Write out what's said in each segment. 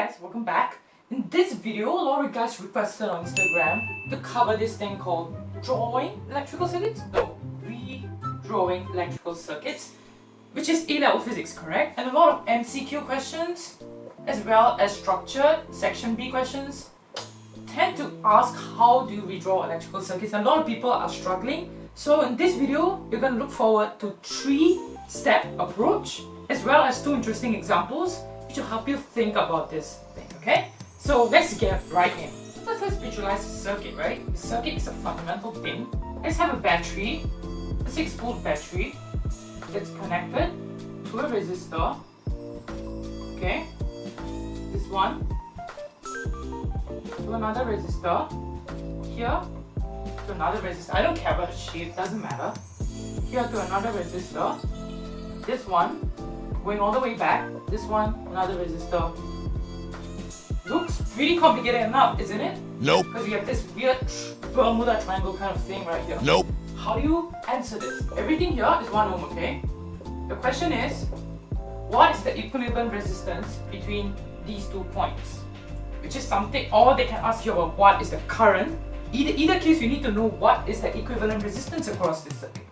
guys, welcome back. In this video, a lot of guys requested on Instagram to cover this thing called drawing electrical circuits. No, redrawing electrical circuits, which is A-level physics, correct? And a lot of MCQ questions, as well as structured section B questions, tend to ask how do you redraw electrical circuits. And a lot of people are struggling. So in this video, we're going to look forward to three-step approach, as well as two interesting examples will help you think about this thing, okay? So let's get right in. First, let's visualize the circuit, right? The circuit is a fundamental thing. Let's have a battery, a 6 volt battery that's connected to a resistor, okay? This one, to another resistor, here, to another resistor. I don't care about the shape, doesn't matter. Here to another resistor, this one, going all the way back, this one, another resistor. Looks pretty complicated enough, isn't it? Nope. Because you have this weird Bermuda triangle kind of thing right here. Nope. How do you answer this? Everything here is 1 ohm, okay? The question is, what is the equilibrium resistance between these two points? Which is something, or they can ask you about what is the current. Either, either case, you need to know what is the equivalent resistance across this circuit.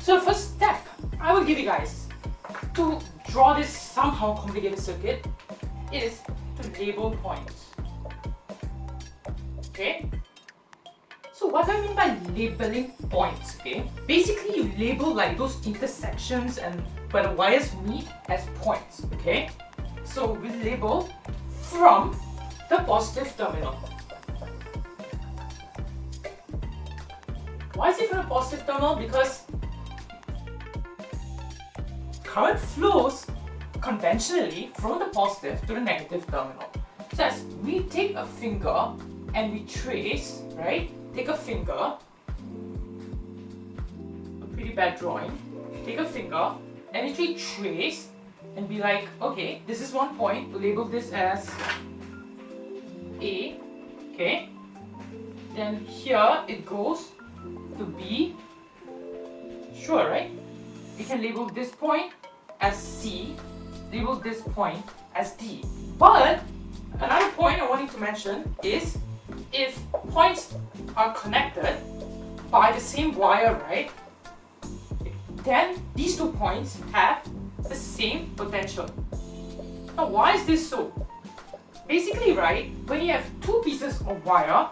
So the first step, I will give you guys to draw this somehow complicated circuit is to label points. Okay? So what do I mean by labeling points, okay? Basically you label like those intersections and where the wires meet as points, okay? So we label from the positive terminal. Why is it from the positive terminal? Because current flows conventionally from the positive to the negative terminal. So as we take a finger and we trace, right? Take a finger, a pretty bad drawing, take a finger and actually trace and be like, okay, this is one point, we label this as A, okay? Then here it goes to B, sure, right? We can label this point as C, label this point as D. But another point I wanted to mention is if points are connected by the same wire, right? Then these two points have the same potential. Now why is this so? Basically, right, when you have two pieces of wire,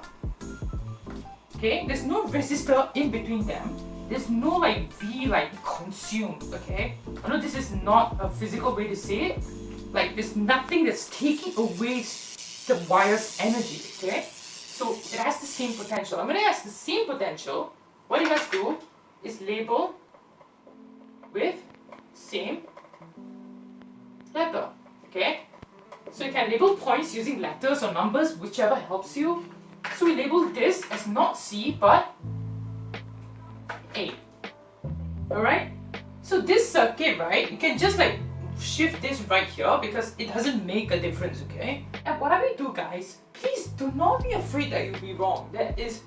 okay, there's no resistor in between them, there's no like be like consumed, okay? I know this is not a physical way to say it. Like there's nothing that's taking away the wire's energy, okay? So it has the same potential. When it has the same potential, what you must do is label with same letter, okay? So you can label points using letters or numbers, whichever helps you. So we label this as not C, but. Alright? So this circuit, right, you can just like shift this right here because it doesn't make a difference, okay? And whatever you do, guys, please do not be afraid that you'll be wrong. There is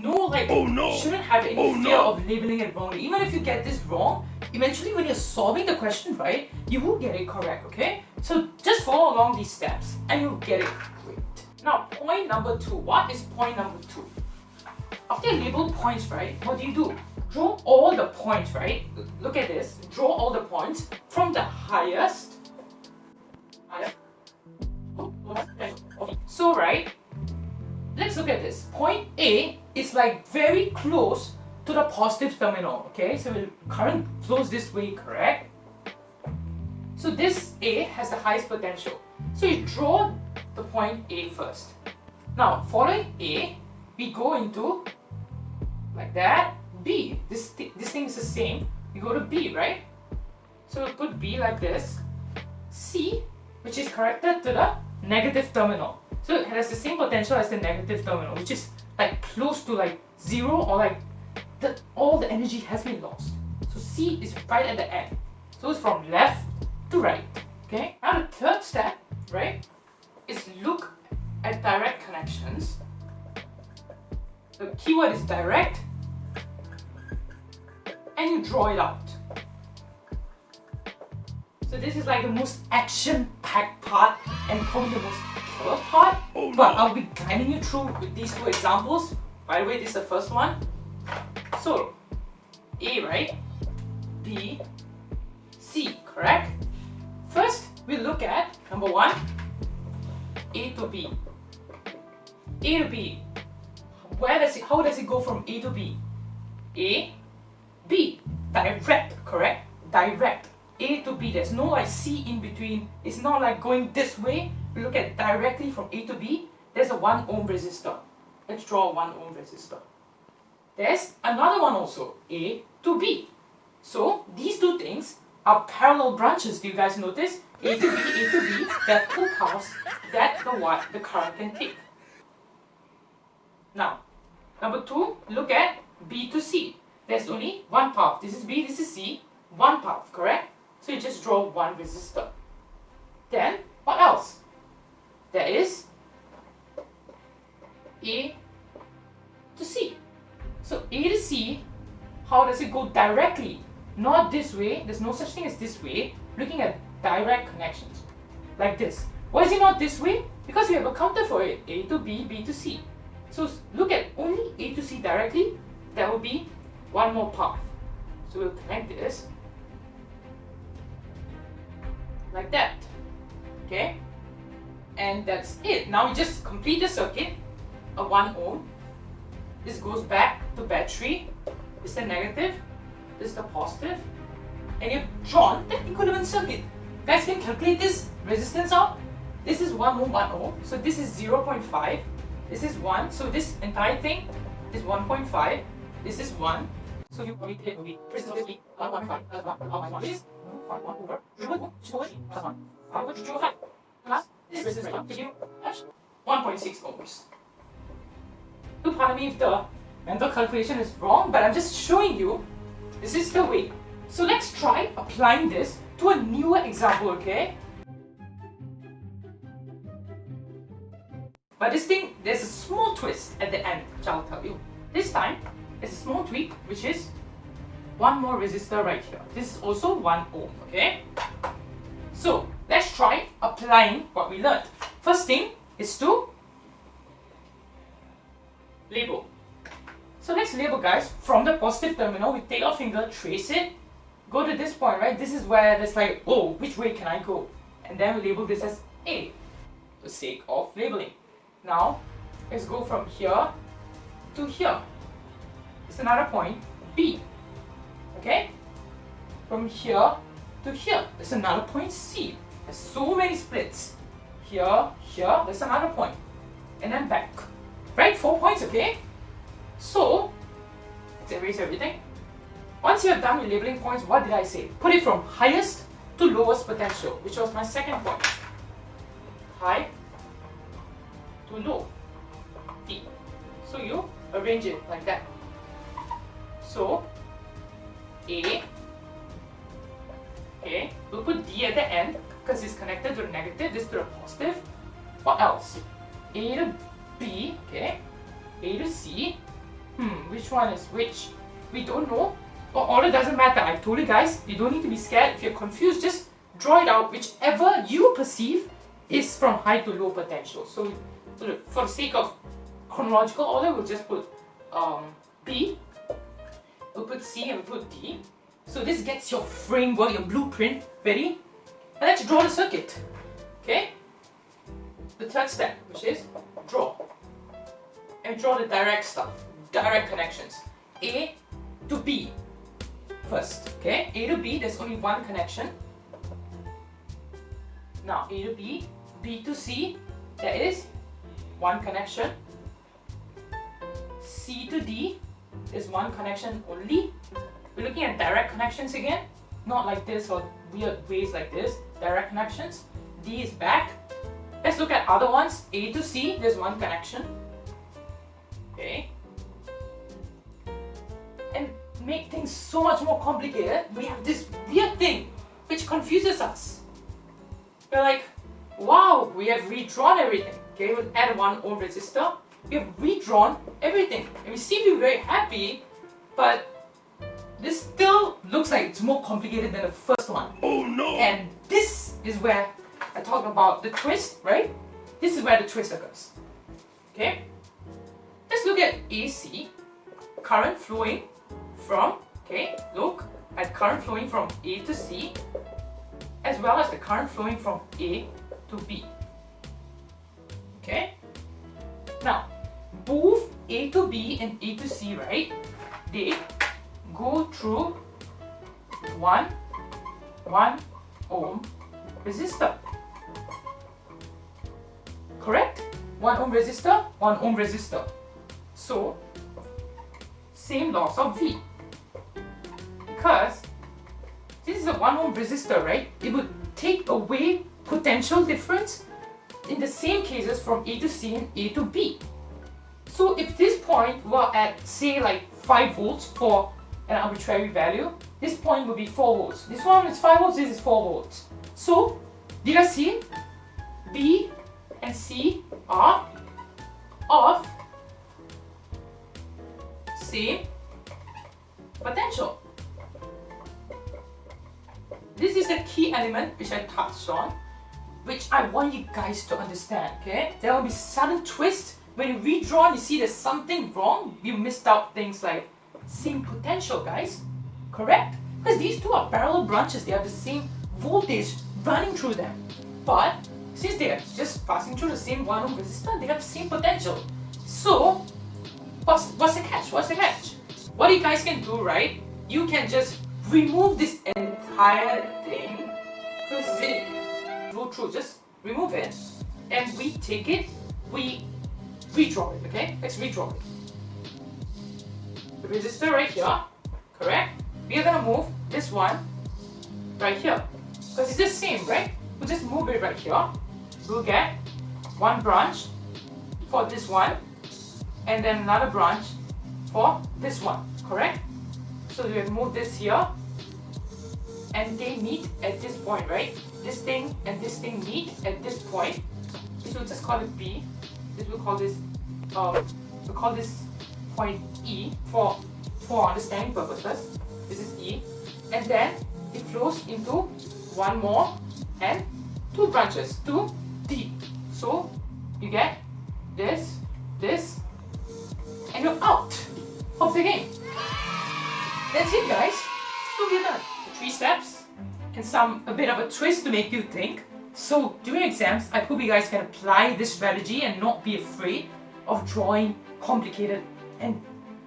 no like, oh, no. you shouldn't have any oh, fear no. of labeling it wrongly. Even if you get this wrong, eventually when you're solving the question right, you will get it correct, okay? So just follow along these steps and you'll get it great. Now, point number two. What is point number two? After you label points, right, what do you do? Draw all the points, right? Look at this. Draw all the points from the highest. So, right? Let's look at this. Point A is like very close to the positive terminal, okay? So the current flows this way, correct? So this A has the highest potential. So you draw the point A first. Now, following A, we go into like that B. This, th this thing is the same. You go to B, right? So we put B like this. C, which is connected to the negative terminal. So it has the same potential as the negative terminal, which is like close to like zero or like the, all the energy has been lost. So C is right at the end. So it's from left to right. Okay. Now the third step, right, is look at direct connections. The keyword is direct and you draw it out. So this is like the most action-packed part and probably the most first part, oh, no. but I'll be guiding you through with these two examples. By the way, this is the first one. So, A, right? B, C, correct? First, we look at number one, A to B. A to B. Where does it, how does it go from A to B? A. Direct, correct? Direct. A to B. There's no like C in between. It's not like going this way. We look at directly from A to B. There's a 1 ohm resistor. Let's draw a 1 ohm resistor. There's another one also, A to B. So these two things are parallel branches. Do you guys notice? A to B, A to B, there are two paths that the, what the current can take. Now, number two, look at B to C. There's only one path. This is B, this is C. One path, correct? So you just draw one resistor. Then, what else? There is A to C. So A to C, how does it go directly? Not this way, there's no such thing as this way. Looking at direct connections, like this. Why is it not this way? Because we have a counter for it, A to B, B to C. So look at only A to C directly, that will be one more path. So we'll connect this like that. Okay? And that's it. Now we just complete the circuit, a 1 ohm. This goes back to battery. This is the negative, this is the positive. And you've drawn the equivalent circuit. Guys can calculate this resistance out. This is 1 ohm, 1 ohm. So this is 0 0.5. This is 1. So this entire thing is 1.5. This is 1. So you will take the resistance 1.5 plus 1 1 is 1 over 1 plus 1. I would draw 5 plus this resistance give you 1.6 ohms. Do pardon me if the mental calculation is wrong, but I'm just showing you this is the way. So let's try applying this to a newer example, okay? But this thing, there's a small twist at the end, which I'll tell you. This time, there's a small tweak, which is one more resistor right here. This is also 1 ohm, okay? So, let's try applying what we learned. First thing is to label. So let's label guys, from the positive terminal, we take our finger, trace it, go to this point, right? This is where there's like, oh, which way can I go? And then we label this as A, for the sake of labeling. Now, let's go from here to here. It's another point, B. Okay? From here to here, there's another point, C. There's so many splits. Here, here, there's another point. And then back. Right? Four points, okay? So, let's erase everything. Once you are done with labeling points, what did I say? Put it from highest to lowest potential, which was my second point. High to low. D. So you arrange it like that. So, A, okay, we'll put D at the end because it's connected to the negative, this to the positive. What else? A to B, okay, A to C. Hmm, which one is which? We don't know. All it doesn't matter. I told you guys, you don't need to be scared. If you're confused, just draw it out. Whichever you perceive is from high to low potential. So for the sake of chronological order, we'll just put um, B, we'll put C and we'll put D. So this gets your framework, your blueprint ready. And let's draw the circuit. Okay? The third step, which is draw. And draw the direct stuff, direct connections. A to B first. Okay? A to B, there's only one connection. Now A to B, B to C, there is one connection. C to D is one connection only. We're looking at direct connections again, not like this or weird ways like this. Direct connections. D is back. Let's look at other ones. A to C, there's one connection. Okay. And make things so much more complicated, we have this weird thing which confuses us. We're like, wow, we have redrawn everything. Okay, we'll add one ohm resistor. We have redrawn everything. And we seem to be very happy, but this still looks like it's more complicated than the first one. Oh no! And this is where I talk about the twist, right? this is where the twist occurs. Okay? Let's look at AC, current flowing from, okay, look at current flowing from A to C, as well as the current flowing from A to B. Okay? Now, both A to B and A to C, right? They go through one, one ohm resistor. Correct? 1 ohm resistor, 1 ohm resistor. So, same loss of V. Because this is a 1 ohm resistor, right? It would take away potential difference in the same cases from A to C and A to B. So if this point were at say like 5 volts for an arbitrary value, this point would be 4 volts. This one is 5 volts, this is 4 volts. So, did I see? B and C are of same potential. This is the key element which I touched on, which I want you guys to understand, okay? There will be sudden twist when you redraw and you see there's something wrong, you missed out things like same potential, guys. Correct? Because these two are parallel branches, they have the same voltage running through them. But since they are just passing through the same 1 ohm resistor, they have the same potential. So, what's, what's the catch? What's the catch? What you guys can do, right? You can just remove this entire thing because it through. Just remove it and we take it, we redraw it, okay? Let's redraw it. The resistor right here, correct? We are gonna move this one right here because it's the same, right? We'll just move it right here we'll get one branch for this one and then another branch for this one, correct? So we move this here and they meet at this point, right? This thing and this thing meet at this point. This we'll just call it B. This we'll call this, um, we'll call this point E for, for understanding purposes. This is E. And then it flows into one more and two branches, to D. So you get this, this, and you're out of the game. That's it guys. So we're done. The three steps and some a bit of a twist to make you think. So during exams, I hope you guys can apply this strategy and not be afraid of drawing complicated and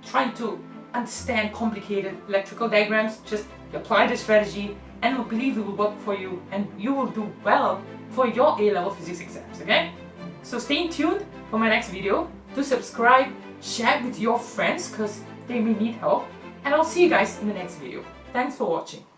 trying to understand complicated electrical diagrams. Just apply this strategy and I believe it will work for you and you will do well for your A-level physics exams, okay? So stay tuned for my next video. Do subscribe, share with your friends because they may need help. And I'll see you guys in the next video. Thanks for watching.